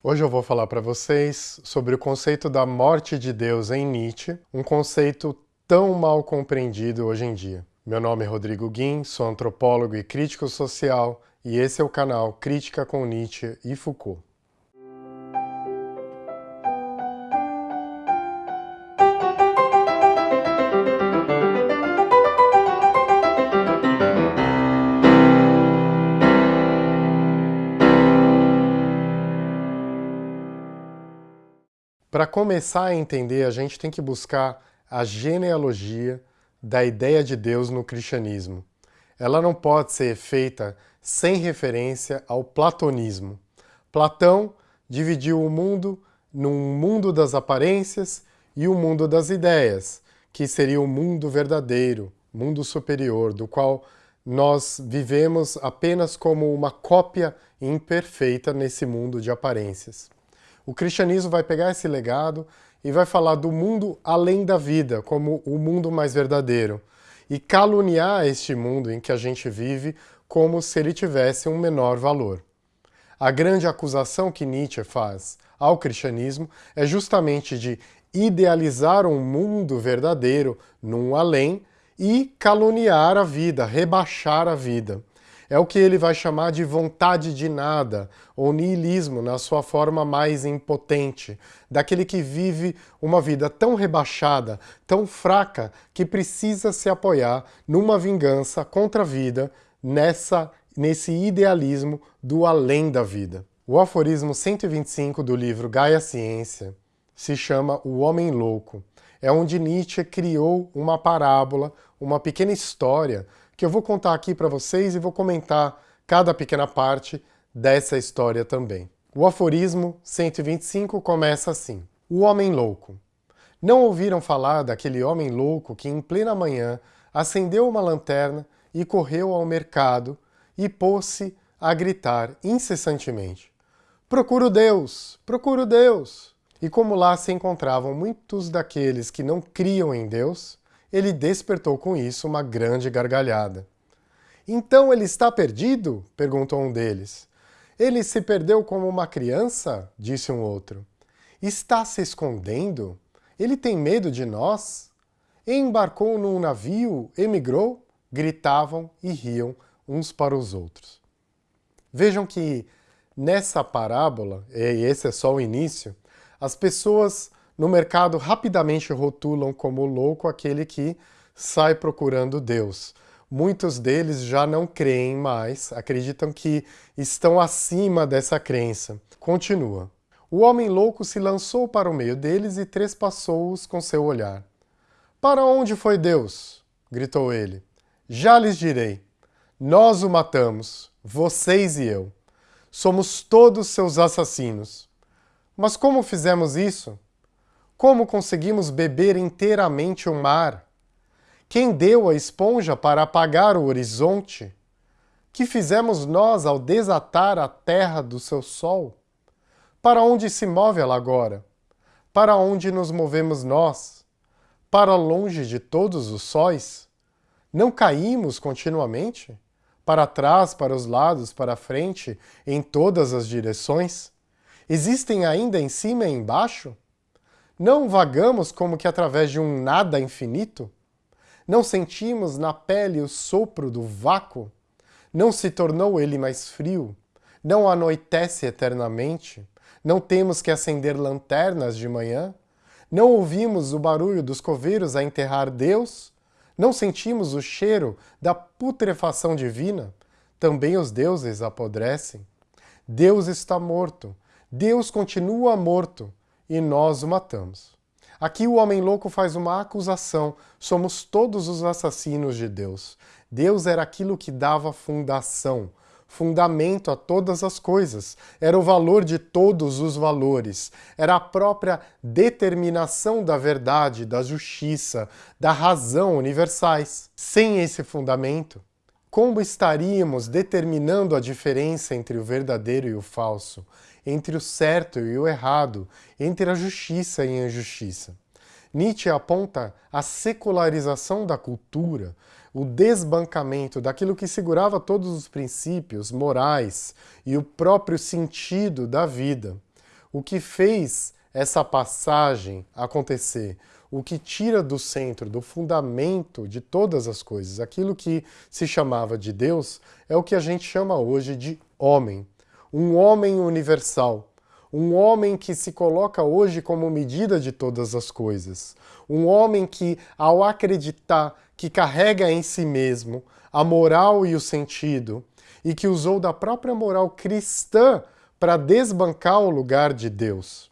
Hoje eu vou falar para vocês sobre o conceito da morte de Deus em Nietzsche, um conceito tão mal compreendido hoje em dia. Meu nome é Rodrigo Guim, sou antropólogo e crítico social, e esse é o canal Crítica com Nietzsche e Foucault. Para começar a entender, a gente tem que buscar a genealogia da ideia de Deus no cristianismo. Ela não pode ser feita sem referência ao platonismo. Platão dividiu o mundo num mundo das aparências e o um mundo das ideias, que seria o mundo verdadeiro, mundo superior, do qual nós vivemos apenas como uma cópia imperfeita nesse mundo de aparências. O cristianismo vai pegar esse legado e vai falar do mundo além da vida, como o mundo mais verdadeiro, e caluniar este mundo em que a gente vive como se ele tivesse um menor valor. A grande acusação que Nietzsche faz ao cristianismo é justamente de idealizar um mundo verdadeiro num além e caluniar a vida, rebaixar a vida. É o que ele vai chamar de vontade de nada, ou niilismo na sua forma mais impotente, daquele que vive uma vida tão rebaixada, tão fraca, que precisa se apoiar numa vingança contra a vida, nessa, nesse idealismo do além da vida. O aforismo 125 do livro Gaia Ciência se chama O Homem Louco. É onde Nietzsche criou uma parábola, uma pequena história que eu vou contar aqui para vocês e vou comentar cada pequena parte dessa história também. O aforismo 125 começa assim. O homem louco. Não ouviram falar daquele homem louco que em plena manhã acendeu uma lanterna e correu ao mercado e pôs-se a gritar incessantemente. Procuro Deus! Procuro Deus! E como lá se encontravam muitos daqueles que não criam em Deus, ele despertou com isso uma grande gargalhada. Então ele está perdido? perguntou um deles. Ele se perdeu como uma criança? disse um outro. Está se escondendo? Ele tem medo de nós? Embarcou num navio? Emigrou? Gritavam e riam uns para os outros. Vejam que nessa parábola, e esse é só o início, as pessoas no mercado rapidamente rotulam como louco aquele que sai procurando Deus. Muitos deles já não creem mais, acreditam que estão acima dessa crença. Continua. O homem louco se lançou para o meio deles e trespassou-os com seu olhar. Para onde foi Deus? gritou ele. Já lhes direi. Nós o matamos, vocês e eu. Somos todos seus assassinos. Mas como fizemos isso? Como conseguimos beber inteiramente o mar? Quem deu a esponja para apagar o horizonte? Que fizemos nós ao desatar a terra do seu sol? Para onde se move ela agora? Para onde nos movemos nós? Para longe de todos os sóis? Não caímos continuamente? Para trás, para os lados, para frente, em todas as direções? Existem ainda em cima e embaixo? Não vagamos como que através de um nada infinito? Não sentimos na pele o sopro do vácuo? Não se tornou ele mais frio? Não anoitece eternamente? Não temos que acender lanternas de manhã? Não ouvimos o barulho dos coveiros a enterrar Deus? Não sentimos o cheiro da putrefação divina? Também os deuses apodrecem. Deus está morto. Deus continua morto e nós o matamos. Aqui o homem louco faz uma acusação, somos todos os assassinos de Deus. Deus era aquilo que dava fundação, fundamento a todas as coisas, era o valor de todos os valores, era a própria determinação da verdade, da justiça, da razão universais. Sem esse fundamento, como estaríamos determinando a diferença entre o verdadeiro e o falso, entre o certo e o errado, entre a justiça e a injustiça? Nietzsche aponta a secularização da cultura, o desbancamento daquilo que segurava todos os princípios morais e o próprio sentido da vida. O que fez essa passagem acontecer, o que tira do centro, do fundamento de todas as coisas, aquilo que se chamava de Deus, é o que a gente chama hoje de homem. Um homem universal, um homem que se coloca hoje como medida de todas as coisas, um homem que, ao acreditar que carrega em si mesmo a moral e o sentido, e que usou da própria moral cristã para desbancar o lugar de Deus.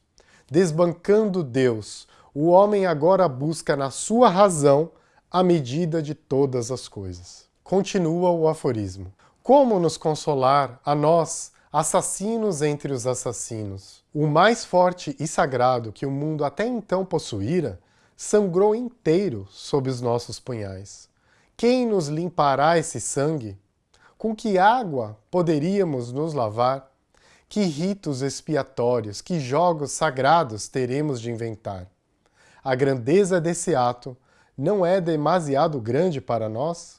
Desbancando Deus, o homem agora busca na sua razão a medida de todas as coisas. Continua o aforismo. Como nos consolar a nós, assassinos entre os assassinos? O mais forte e sagrado que o mundo até então possuíra sangrou inteiro sob os nossos punhais. Quem nos limpará esse sangue? Com que água poderíamos nos lavar? Que ritos expiatórios, que jogos sagrados teremos de inventar? A grandeza desse ato não é demasiado grande para nós?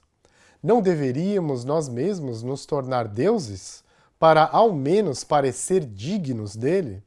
Não deveríamos nós mesmos nos tornar deuses para ao menos parecer dignos dele?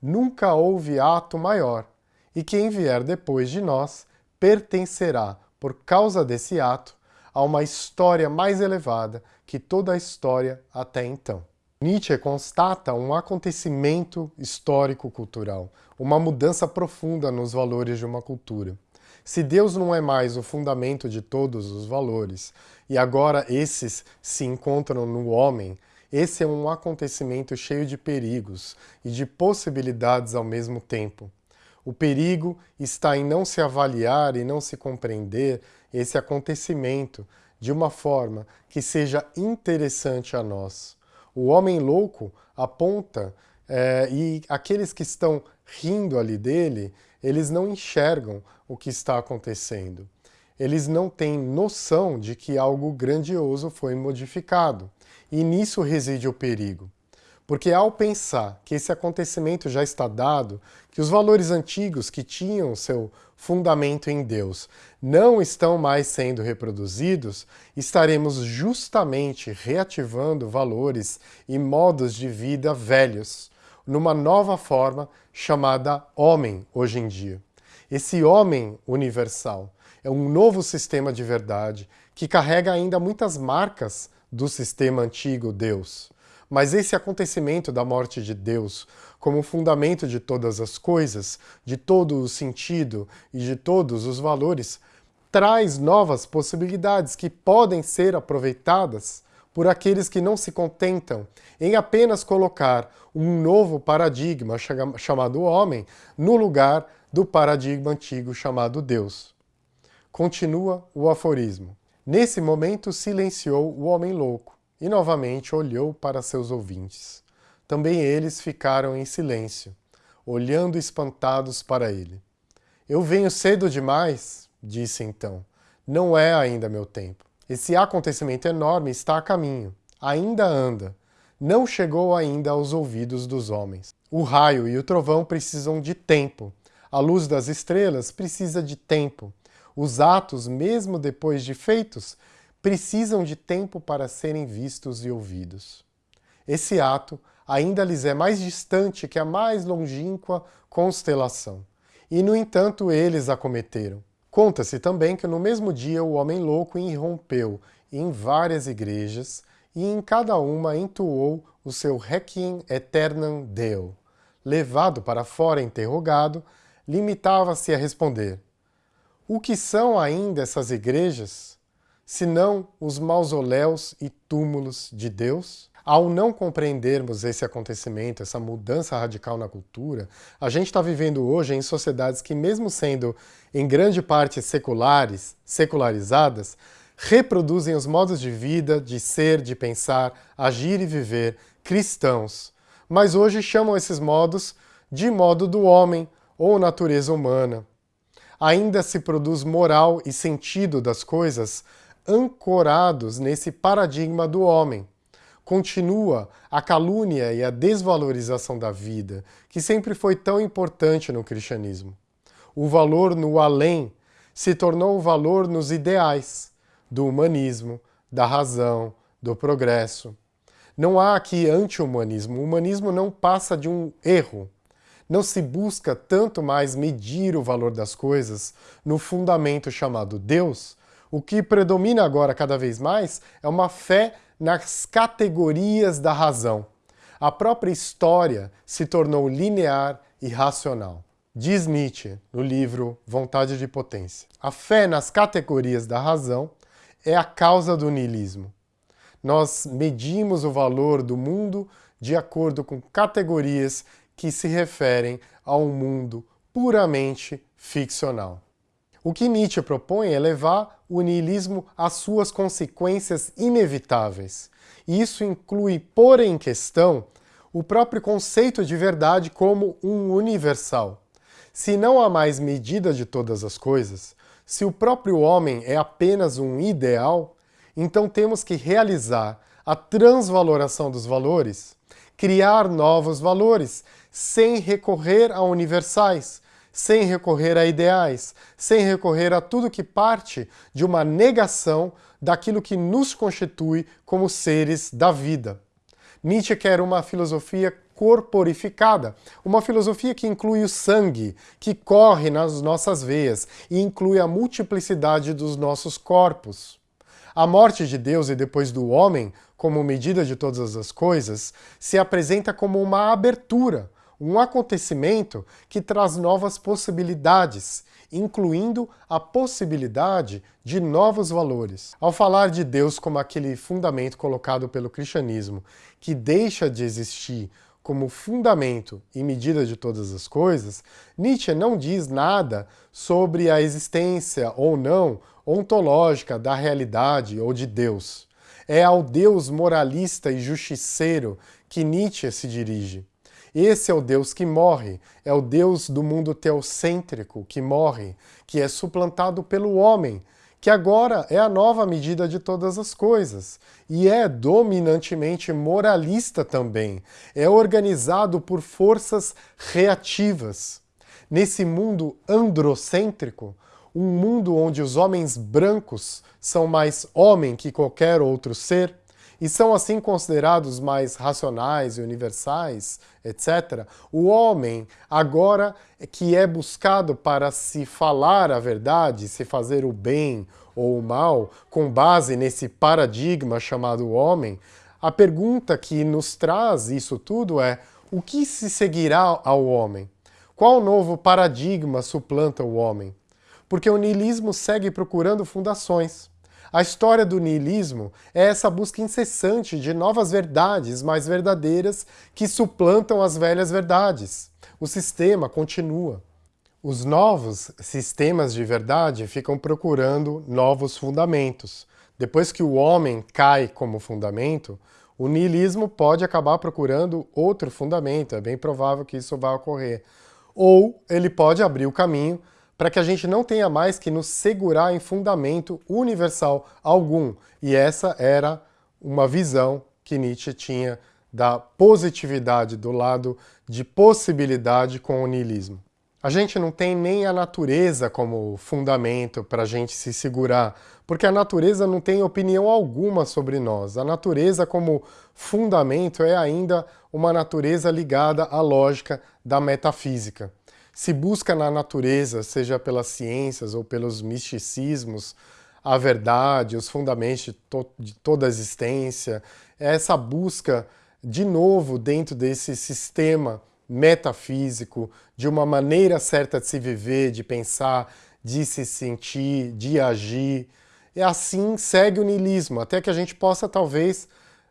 Nunca houve ato maior, e quem vier depois de nós pertencerá, por causa desse ato, a uma história mais elevada que toda a história até então. Nietzsche constata um acontecimento histórico-cultural, uma mudança profunda nos valores de uma cultura. Se Deus não é mais o fundamento de todos os valores, e agora esses se encontram no homem, esse é um acontecimento cheio de perigos e de possibilidades ao mesmo tempo. O perigo está em não se avaliar e não se compreender esse acontecimento de uma forma que seja interessante a nós o homem louco aponta é, e aqueles que estão rindo ali dele, eles não enxergam o que está acontecendo. Eles não têm noção de que algo grandioso foi modificado. E nisso reside o perigo. Porque ao pensar que esse acontecimento já está dado, que os valores antigos que tinham seu fundamento em Deus não estão mais sendo reproduzidos, estaremos justamente reativando valores e modos de vida velhos, numa nova forma chamada homem hoje em dia. Esse homem universal é um novo sistema de verdade que carrega ainda muitas marcas do sistema antigo Deus. Mas esse acontecimento da morte de Deus, como fundamento de todas as coisas, de todo o sentido e de todos os valores, traz novas possibilidades que podem ser aproveitadas por aqueles que não se contentam em apenas colocar um novo paradigma chamado homem no lugar do paradigma antigo chamado Deus. Continua o aforismo. Nesse momento silenciou o homem louco, e novamente olhou para seus ouvintes. Também eles ficaram em silêncio, olhando espantados para ele. Eu venho cedo demais, disse então. Não é ainda meu tempo. Esse acontecimento enorme está a caminho, ainda anda. Não chegou ainda aos ouvidos dos homens. O raio e o trovão precisam de tempo. A luz das estrelas precisa de tempo. Os atos, mesmo depois de feitos, precisam de tempo para serem vistos e ouvidos. Esse ato ainda lhes é mais distante que a mais longínqua constelação, e no entanto eles a cometeram. Conta-se também que no mesmo dia o homem louco irrompeu em várias igrejas e em cada uma entoou o seu Requiem Aeternam Deo. Levado para fora interrogado, limitava-se a responder O que são ainda essas igrejas? senão os mausoléus e túmulos de Deus? Ao não compreendermos esse acontecimento, essa mudança radical na cultura, a gente está vivendo hoje em sociedades que, mesmo sendo em grande parte seculares, secularizadas, reproduzem os modos de vida, de ser, de pensar, agir e viver cristãos. Mas hoje chamam esses modos de modo do homem ou natureza humana. Ainda se produz moral e sentido das coisas ancorados nesse paradigma do homem. Continua a calúnia e a desvalorização da vida, que sempre foi tão importante no cristianismo. O valor no além se tornou o valor nos ideais do humanismo, da razão, do progresso. Não há aqui anti-humanismo. O humanismo não passa de um erro. Não se busca tanto mais medir o valor das coisas no fundamento chamado Deus. O que predomina agora cada vez mais é uma fé nas categorias da razão. A própria história se tornou linear e racional. Diz Nietzsche no livro Vontade de Potência. A fé nas categorias da razão é a causa do niilismo. Nós medimos o valor do mundo de acordo com categorias que se referem a um mundo puramente ficcional. O que Nietzsche propõe é levar o niilismo às suas consequências inevitáveis. E isso inclui pôr em questão o próprio conceito de verdade como um universal. Se não há mais medida de todas as coisas, se o próprio homem é apenas um ideal, então temos que realizar a transvaloração dos valores, criar novos valores, sem recorrer a universais, sem recorrer a ideais, sem recorrer a tudo que parte de uma negação daquilo que nos constitui como seres da vida. Nietzsche quer uma filosofia corporificada, uma filosofia que inclui o sangue, que corre nas nossas veias e inclui a multiplicidade dos nossos corpos. A morte de Deus e depois do homem, como medida de todas as coisas, se apresenta como uma abertura, um acontecimento que traz novas possibilidades, incluindo a possibilidade de novos valores. Ao falar de Deus como aquele fundamento colocado pelo cristianismo, que deixa de existir como fundamento e medida de todas as coisas, Nietzsche não diz nada sobre a existência ou não ontológica da realidade ou de Deus. É ao Deus moralista e justiceiro que Nietzsche se dirige. Esse é o Deus que morre, é o Deus do mundo teocêntrico que morre, que é suplantado pelo homem, que agora é a nova medida de todas as coisas, e é dominantemente moralista também, é organizado por forças reativas. Nesse mundo androcêntrico, um mundo onde os homens brancos são mais homem que qualquer outro ser, e são assim considerados mais racionais e universais, etc., o homem, agora que é buscado para se falar a verdade, se fazer o bem ou o mal, com base nesse paradigma chamado homem, a pergunta que nos traz isso tudo é o que se seguirá ao homem? Qual novo paradigma suplanta o homem? Porque o niilismo segue procurando fundações. A história do niilismo é essa busca incessante de novas verdades mais verdadeiras que suplantam as velhas verdades. O sistema continua. Os novos sistemas de verdade ficam procurando novos fundamentos. Depois que o homem cai como fundamento, o niilismo pode acabar procurando outro fundamento, é bem provável que isso vá ocorrer. Ou ele pode abrir o caminho para que a gente não tenha mais que nos segurar em fundamento universal algum. E essa era uma visão que Nietzsche tinha da positividade, do lado de possibilidade com o niilismo. A gente não tem nem a natureza como fundamento para a gente se segurar, porque a natureza não tem opinião alguma sobre nós. A natureza como fundamento é ainda uma natureza ligada à lógica da metafísica se busca na natureza, seja pelas ciências ou pelos misticismos, a verdade, os fundamentos de, to de toda a existência, é essa busca, de novo, dentro desse sistema metafísico, de uma maneira certa de se viver, de pensar, de se sentir, de agir. E assim segue o niilismo, até que a gente possa, talvez,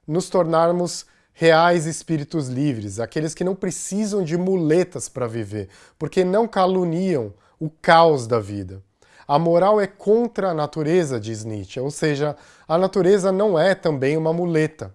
nos tornarmos reais espíritos livres, aqueles que não precisam de muletas para viver, porque não caluniam o caos da vida. A moral é contra a natureza, diz Nietzsche, ou seja, a natureza não é também uma muleta.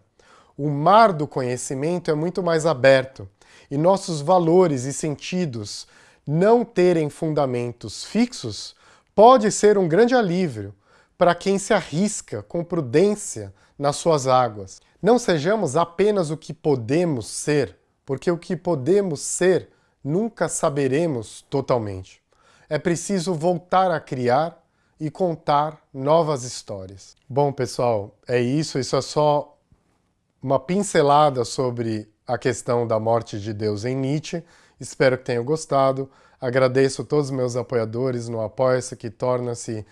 O mar do conhecimento é muito mais aberto, e nossos valores e sentidos não terem fundamentos fixos pode ser um grande alívio para quem se arrisca com prudência nas suas águas. Não sejamos apenas o que podemos ser, porque o que podemos ser nunca saberemos totalmente. É preciso voltar a criar e contar novas histórias. Bom, pessoal, é isso. Isso é só uma pincelada sobre a questão da morte de Deus em Nietzsche. Espero que tenham gostado. Agradeço todos os meus apoiadores no Apoia-se, que torna esse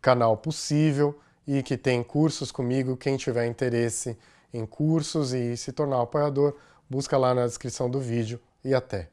canal possível e que tem cursos comigo. Quem tiver interesse em cursos e se tornar apoiador, busca lá na descrição do vídeo e até!